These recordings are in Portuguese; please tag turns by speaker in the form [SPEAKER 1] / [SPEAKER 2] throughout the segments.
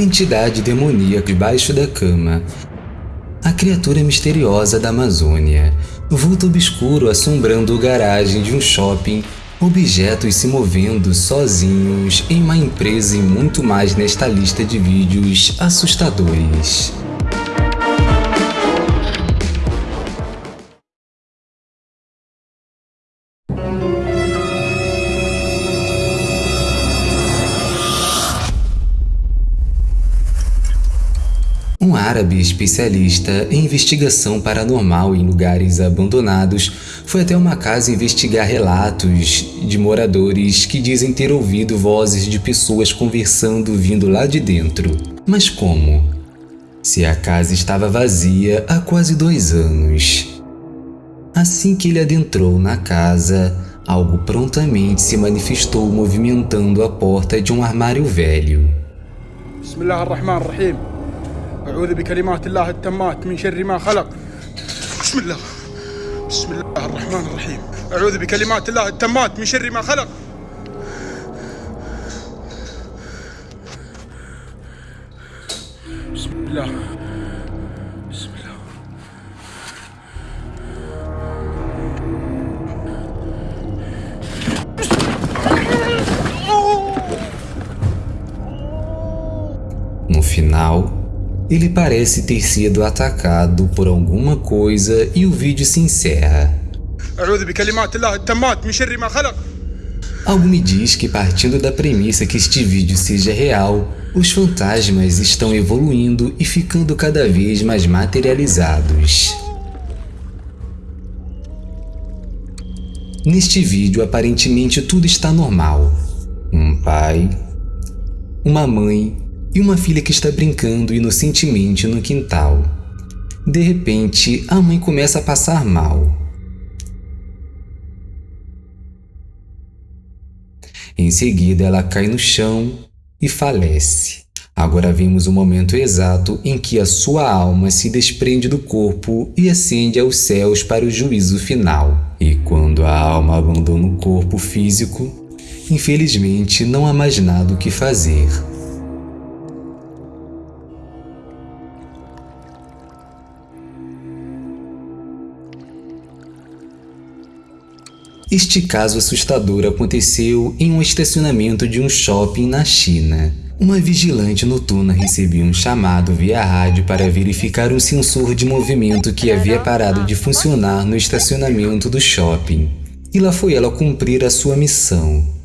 [SPEAKER 1] entidade demoníaca debaixo da cama. A criatura misteriosa da Amazônia, vulto obscuro assombrando a garagem de um shopping, objetos se movendo sozinhos em uma empresa e muito mais nesta lista de vídeos assustadores. Árabe especialista em investigação paranormal em lugares abandonados foi até uma casa investigar relatos de moradores que dizem ter ouvido vozes de pessoas conversando vindo lá de dentro. Mas como? Se a casa estava vazia há quase dois anos. Assim que ele adentrou na casa, algo prontamente se manifestou movimentando a porta de um armário velho.
[SPEAKER 2] Bismillahirrahmanirrahim. أعوذ بكلمات الله التامات من شر ما خلق. بسم الله. بسم الله الرحمن الرحيم. أعوذ بكلمات الله التامات من شر ما خلق. بسم الله. بسم الله.
[SPEAKER 1] No final, Ele parece ter sido atacado por alguma coisa e o vídeo se encerra. Algo me diz que partindo da premissa que este vídeo seja real, os fantasmas estão evoluindo e ficando cada vez mais materializados. Neste vídeo, aparentemente tudo está normal. Um pai, uma mãe e uma filha que está brincando inocentemente no quintal. De repente, a mãe começa a passar mal. Em seguida, ela cai no chão e falece. Agora vemos o momento exato em que a sua alma se desprende do corpo e ascende aos céus para o juízo final. E quando a alma abandona o corpo físico, infelizmente não há mais nada o que fazer. Este caso assustador aconteceu em um estacionamento de um shopping na China. Uma vigilante noturna recebeu um chamado via rádio para verificar um sensor de movimento que havia parado de funcionar no estacionamento do shopping. E lá foi ela cumprir a sua missão.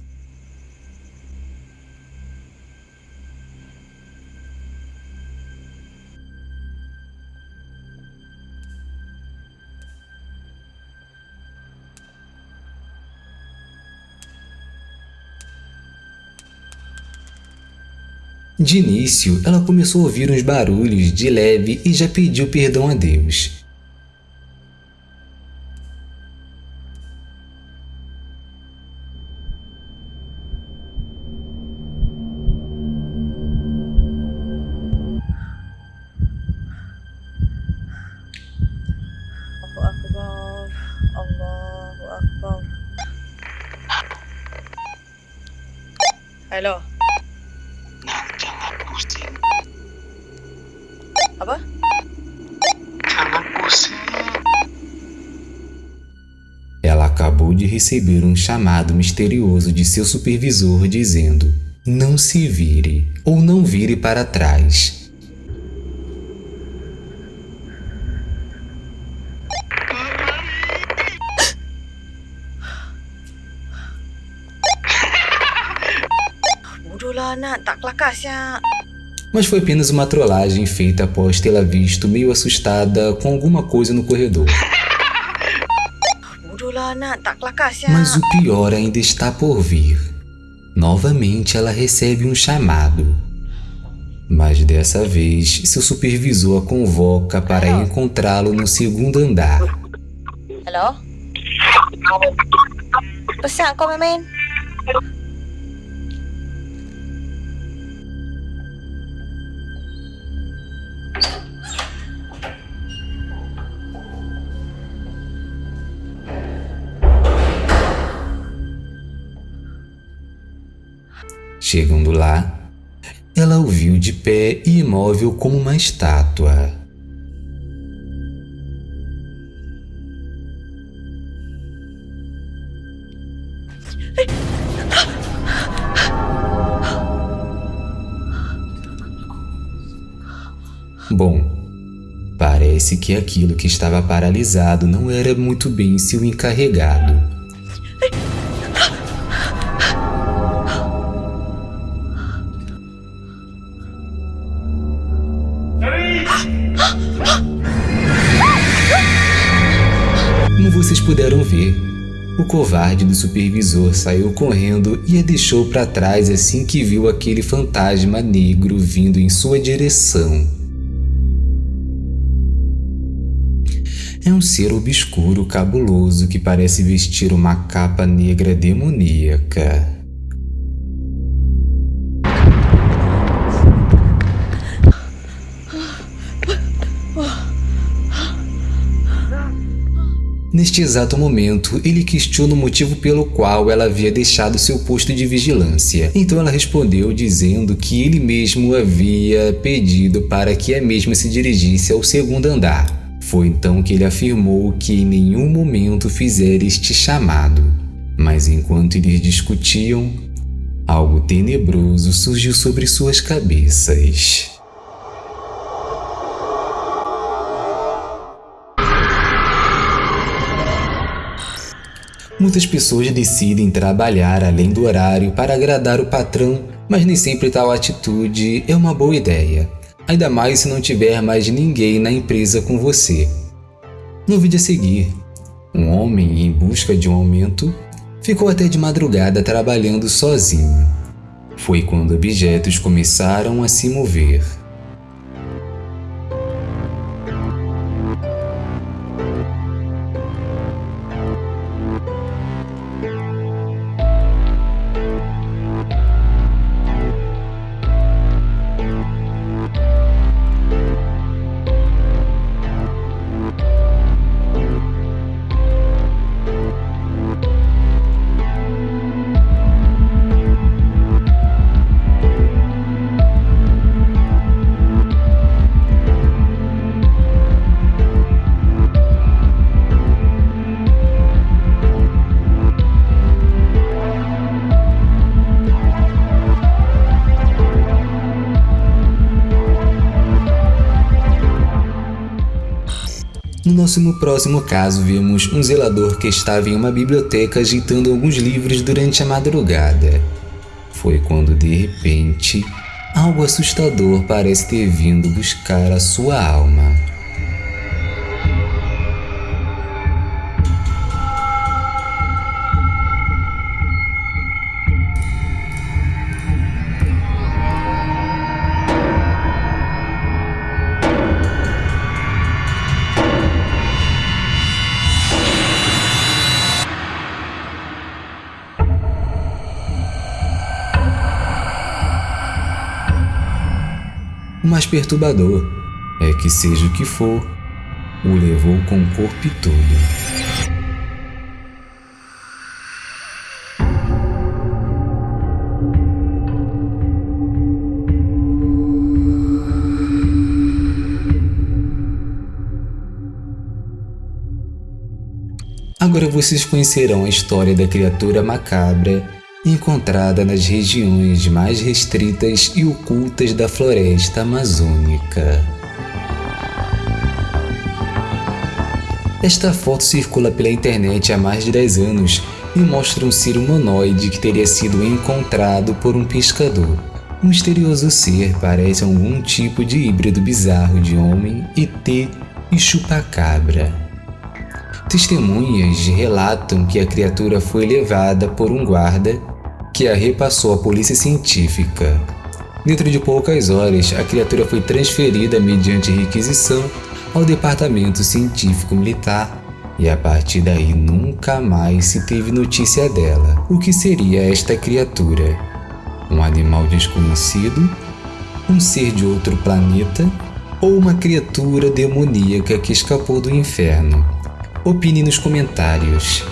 [SPEAKER 1] De início, ela começou a ouvir uns barulhos de leve e já pediu perdão a Deus.
[SPEAKER 3] Hello. Apa?
[SPEAKER 4] jangan pusing.
[SPEAKER 1] Ela acabou de receber um chamado misterioso de seu supervisor dizendo: Não se vire ou não vire para trás.
[SPEAKER 3] Bodoh lah nak. Tak kelakar siap.
[SPEAKER 1] Mas foi apenas uma trollagem feita após tê-la visto meio assustada com alguma coisa no corredor. Mas o pior ainda está por vir. Novamente ela recebe um chamado. Mas dessa vez, seu supervisor a convoca para encontrá-lo no segundo andar.
[SPEAKER 3] Hello? Pesan kau main-main?
[SPEAKER 1] Chegando lá, ela o viu de pé e imóvel como uma estátua. Bom, parece que aquilo que estava paralisado não era muito bem seu encarregado. Vocês puderam ver, o covarde do supervisor saiu correndo e a deixou para trás assim que viu aquele fantasma negro vindo em sua direção. É um ser obscuro cabuloso que parece vestir uma capa negra demoníaca. Neste exato momento, ele questiona o motivo pelo qual ela havia deixado seu posto de vigilância. Então ela respondeu dizendo que ele mesmo havia pedido para que a mesma se dirigisse ao segundo andar. Foi então que ele afirmou que em nenhum momento fizera este chamado. Mas enquanto eles discutiam, algo tenebroso surgiu sobre suas cabeças. Muitas pessoas decidem trabalhar além do horário para agradar o patrão, mas nem sempre tal atitude é uma boa ideia, ainda mais se não tiver mais ninguém na empresa com você. No vídeo a seguir, um homem em busca de um aumento ficou até de madrugada trabalhando sozinho. Foi quando objetos começaram a se mover. No nosso próximo caso, vemos um zelador que estava em uma biblioteca agitando alguns livros durante a madrugada. Foi quando, de repente, algo assustador parece ter vindo buscar a sua alma. Perturbador é que, seja o que for, o levou com o corpo todo. Agora vocês conhecerão a história da criatura macabra encontrada nas regiões mais restritas e ocultas da floresta amazônica. Esta foto circula pela internet há mais de 10 anos e mostra um ser humanoide que teria sido encontrado por um pescador. O misterioso ser parece algum tipo de híbrido bizarro de homem, ET e chupacabra. Testemunhas relatam que a criatura foi levada por um guarda que a repassou à polícia científica. Dentro de poucas horas, a criatura foi transferida mediante requisição ao Departamento Científico Militar e a partir daí nunca mais se teve notícia dela. O que seria esta criatura? Um animal desconhecido? Um ser de outro planeta? Ou uma criatura demoníaca que escapou do inferno? Opine nos comentários.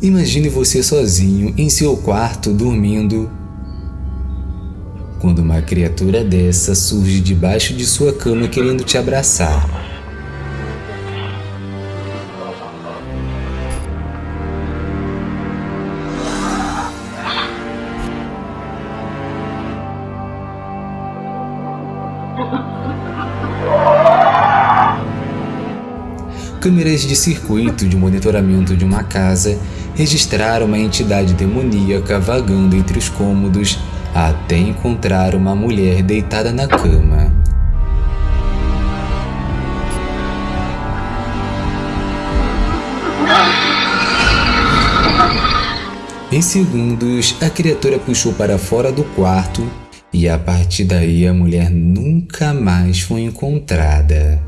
[SPEAKER 1] Imagine você sozinho em seu quarto dormindo. Quando uma criatura dessa surge debaixo de sua cama querendo te abraçar. Câmeras de circuito de monitoramento de uma casa registraram uma entidade demoníaca vagando entre os cômodos até encontrar uma mulher deitada na cama. Em segundos, a criatura puxou para fora do quarto e a partir daí a mulher nunca mais foi encontrada.